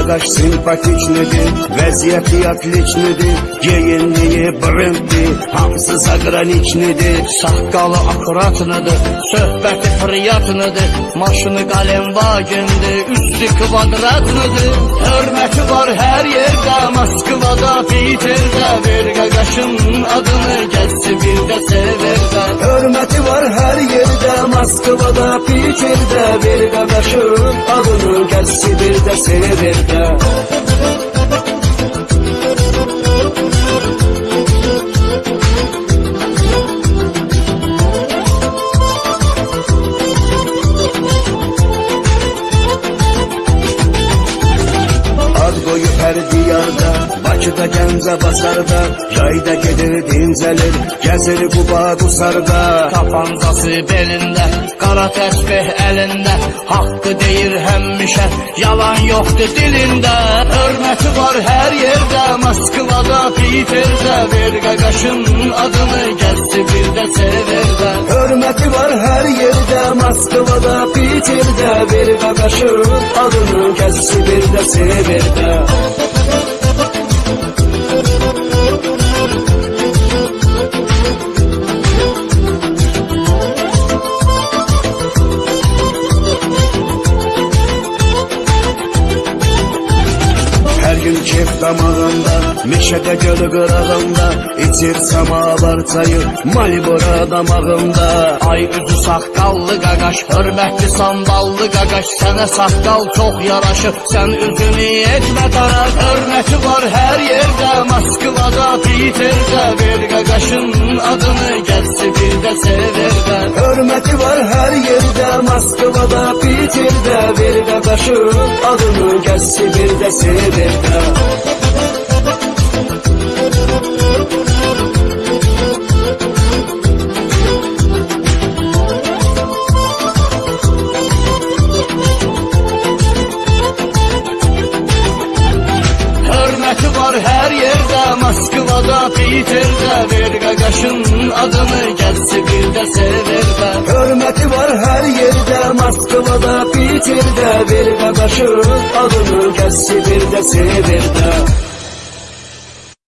Arkadaş simpatik nedir? Vaziyeti yakliç nedir? Geyinliği brenddi Hamsı zagraniç nedir? Sakkalı akurat nedir? Söhbeti friyat nedir? Maşını kalem vagendi Üstü kvadrat nedir? Hörmeti var her yerde Moskvada, Peter'da Verga kaşın adını Gelsi bir de sever Hörmeti var her yerde Moskvada, Peterdə Bir qaqaşın adını gəlsi bir də Bakıda, Gəncə, Basarda Yayda gedir, dincəlir Gəzir Quba, Qusarda Tapancası belində, qara təsbih əlində Haqqı deyir həmişə, yalan yoxdur dilində Hörməti var hər yerdə, Moskvada, Peterdə Bir qaqaşın adını gəlsi bir də severdə Hörməti var hər yerdə Moskvada, Peterdə Bir qaqaşın adını gəlsi bir də severdə Gün kef damağında, meşədə gölü qırağında İçir samavar çayı, malibora damağında. Ay üzü saqqallı qaqaş, hörmətli samballı qaqaş Sənə saqqal çox yaraşır, sən üzünü etmə darar Hörməti var hər yerdə, Moskvada, Peterdə Bir qaqaşın adını gəlsi bir də severdə Hörməti var hər yerdə, Moskvada, Peterdə Bir qaqaşın adını gəlsi bir də severdə var hər yerdə, Moskvada, Peterdə Bir qaqaşın adını gəlsi bir də severdə Hörməti var hər yerdə, Moskvada, Peterdə Bir qaqaşın adını gəlsi bir də severdə